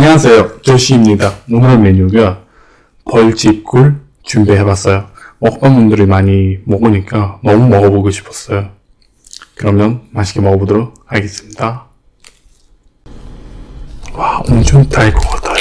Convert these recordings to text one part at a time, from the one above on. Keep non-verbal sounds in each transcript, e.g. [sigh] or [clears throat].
안녕하세요. 조시입니다. 오늘의 메뉴가 벌집굴 준비해봤어요. 먹방분들이 많이 먹으니까 너무 먹어보고 싶었어요. 그러면 맛있게 먹어보도록 하겠습니다. 와, 엄청 달것 같아요.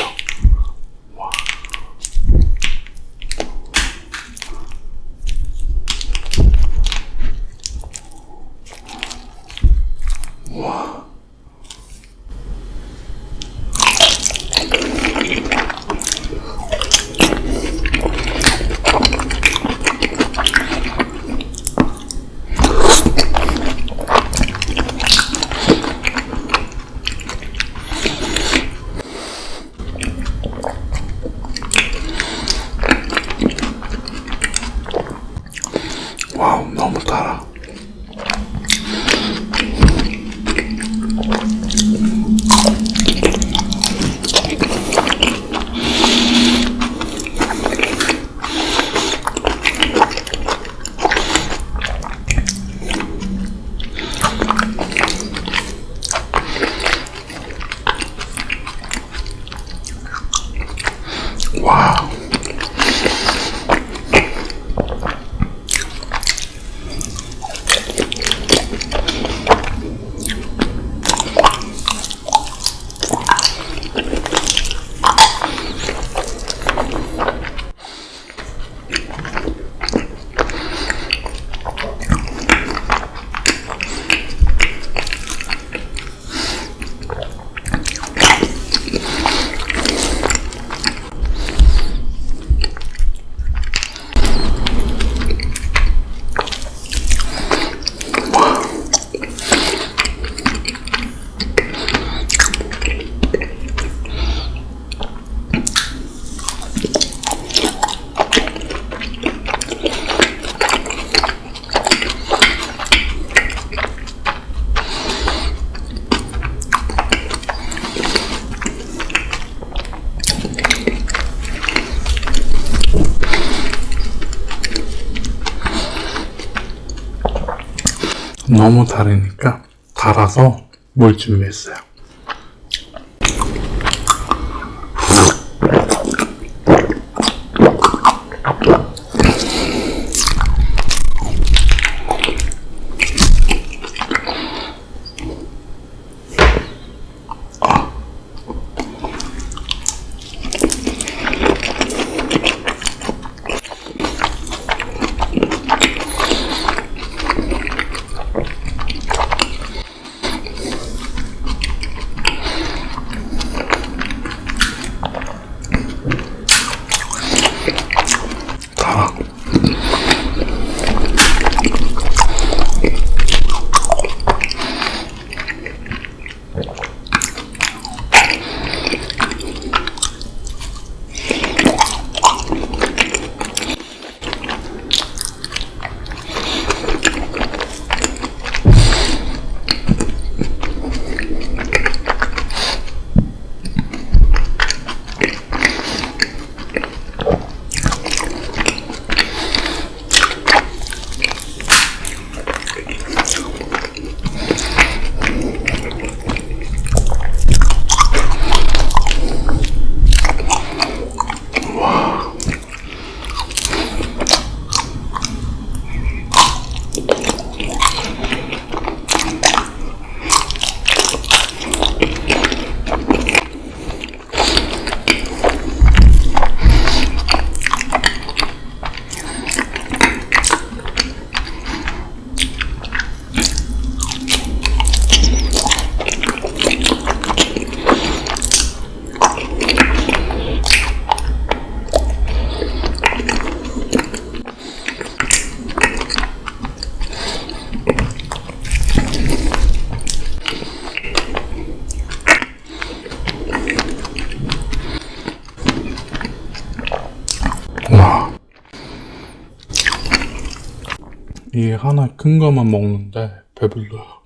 너무 다르니까 달아서 물 준비했어요. 이게 하나 큰 거만 먹는데 배불러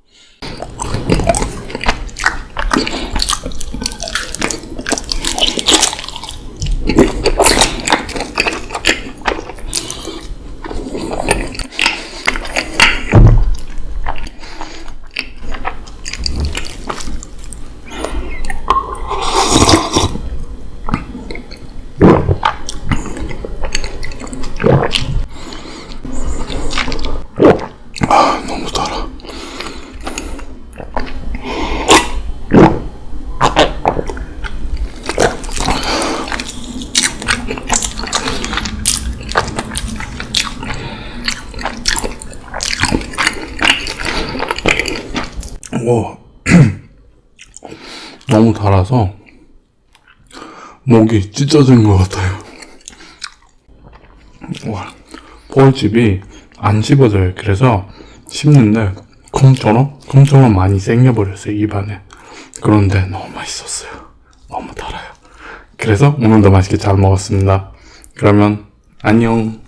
오, [clears throat] 너무 달아서 목이 찢어진 것 같아요. 와, 폴집이 안 씹어져요. 그래서 씹는데 콩처럼 콩처럼 많이 생겨버렸어요 입안에. 그런데 너무 맛있었어요. 너무 달아요. 그래서 오늘도 맛있게 잘 먹었습니다. 그러면 안녕.